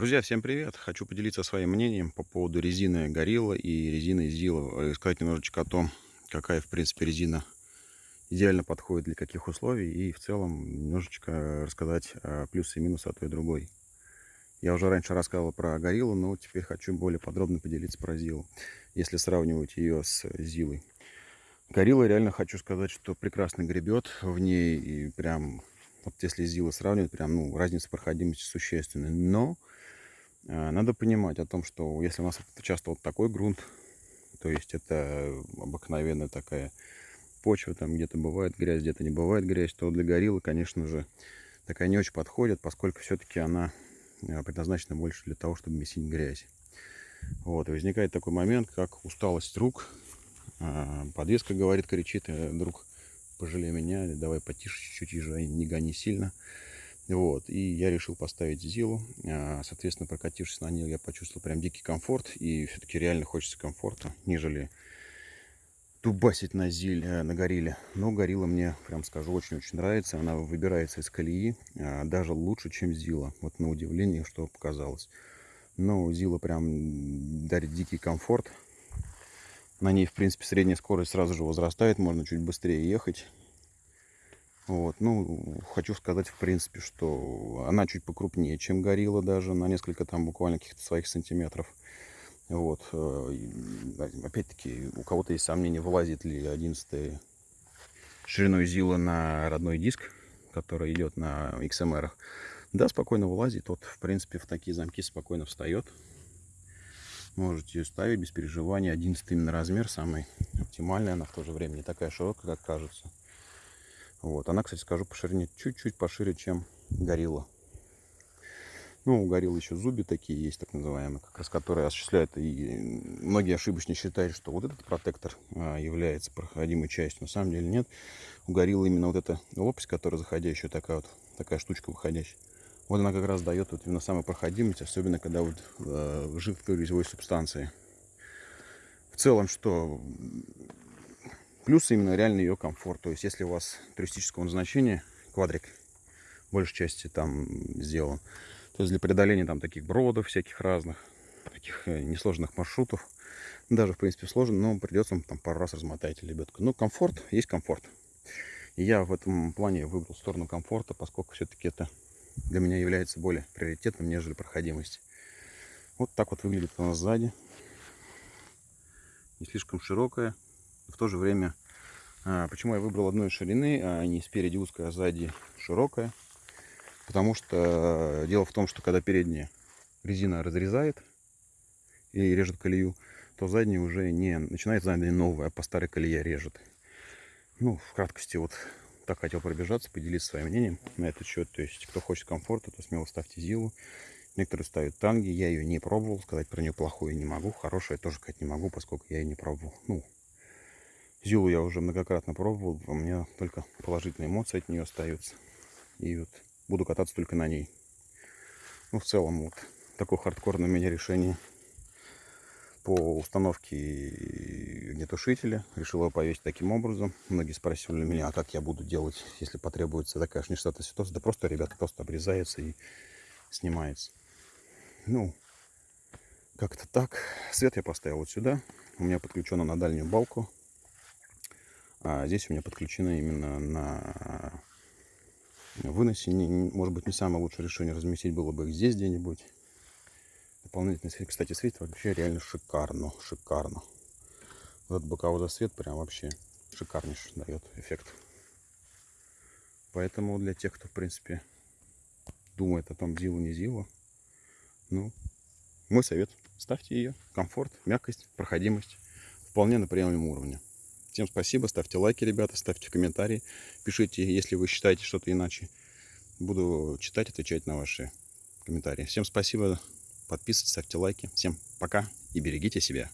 Друзья, всем привет! Хочу поделиться своим мнением по поводу резины Gorilla и резины Zilla. Сказать немножечко о том, какая, в принципе, резина идеально подходит для каких условий. И в целом немножечко рассказать плюсы и минусы от той и другой. Я уже раньше рассказывал про Gorilla, но теперь хочу более подробно поделиться про Zilla. Если сравнивать ее с Zilla. Gorilla реально хочу сказать, что прекрасно гребет в ней. И прям вот если Zilla сравнивать, прям, ну, разница проходимости существенная. Но а, надо понимать о том, что если у нас часто вот такой грунт, то есть это обыкновенная такая почва, там где-то бывает грязь, где-то не бывает грязь, то для гориллы, конечно же, такая не очень подходит, поскольку все-таки она а, предназначена больше для того, чтобы месить грязь. Вот, и возникает такой момент, как усталость рук. А, подвеска говорит, кричит, «Э, друг, пожалей меня, давай потише чуть-чуть езжай, не гони сильно. Вот, и я решил поставить Зилу. А, соответственно, прокатившись на ней, я почувствовал прям дикий комфорт. И все-таки реально хочется комфорта, нежели тубасить на Зиль, э, на Горилле. Но Горилла мне, прям скажу, очень-очень нравится. Она выбирается из колеи а, даже лучше, чем Зила. Вот на удивление, что показалось. Но Зила прям дарит дикий комфорт. На ней, в принципе, средняя скорость сразу же возрастает. Можно чуть быстрее ехать. Вот, ну, хочу сказать, в принципе, что она чуть покрупнее, чем горилла даже, на несколько там буквально каких-то своих сантиметров. Вот, э, опять-таки, у кого-то есть сомнения, вылазит ли 11 шириной Зила на родной диск, который идет на XMR. Да, спокойно вылазит. Вот, в принципе, в такие замки спокойно встает. Можете ее ставить без переживаний. 11 именно размер, самый оптимальный. Она в то же время не такая широкая, как кажется. Вот. Она, кстати, скажу, по ширине чуть-чуть пошире, чем горилла. Ну, у гориллы еще зуби такие есть, так называемые, как раз которые осуществляют. И многие ошибочно считают, что вот этот протектор а, является проходимой частью. На самом деле нет. У гориллы именно вот эта лопасть, которая заходящая, такая вот, такая штучка выходящая. Вот она как раз дает вот именно самую проходимость, особенно когда вот э, жидкой резевой субстанции. В целом, что Плюс именно реально ее комфорт. То есть, если у вас туристического назначения, квадрик, большей части там сделан, то есть для преодоления там таких бродов всяких разных, таких э, несложных маршрутов, даже в принципе сложно, но придется там пару раз размотать лебедку. Но комфорт есть комфорт. И я в этом плане выбрал сторону комфорта, поскольку все-таки это для меня является более приоритетным, нежели проходимость. Вот так вот выглядит у нас сзади. Не слишком широкая, в то же время, а, почему я выбрал одной ширины, а не спереди узкая, а сзади широкая. Потому что дело в том, что когда передняя резина разрезает и режет колею, то задняя уже не начинает задняя новая, а по старой колее режет. Ну, в краткости вот так хотел пробежаться, поделиться своим мнением на этот счет. То есть, кто хочет комфорта, то смело ставьте Зилу. Некоторые ставят танги, я ее не пробовал, сказать про нее плохое не могу, хорошее тоже сказать не могу, поскольку я ее не пробовал. Ну, Зилу я уже многократно пробовал, у меня только положительные эмоции от нее остаются. И вот буду кататься только на ней. Ну, в целом, вот такое хардкорное у меня решение по установке огнетушителя. Решил его повесить таким образом. Многие спрашивали меня, а как я буду делать, если потребуется такая нештатная ситуация. Да просто, ребята, просто обрезается и снимается. Ну, как-то так. Свет я поставил вот сюда. У меня подключено на дальнюю балку а здесь у меня подключено именно на выносе. Не, может быть, не самое лучшее решение разместить было бы их здесь где-нибудь. Дополнительный свет, кстати, светит вообще реально шикарно, шикарно. Вот этот боковой засвет прям вообще шикарнейший дает эффект. Поэтому для тех, кто, в принципе, думает о том, зилу не зилу, ну, мой совет, ставьте ее. Комфорт, мягкость, проходимость вполне на приемлемом уровне. Всем спасибо, ставьте лайки, ребята, ставьте комментарии, пишите, если вы считаете что-то иначе. Буду читать, отвечать на ваши комментарии. Всем спасибо, подписывайтесь, ставьте лайки. Всем пока и берегите себя.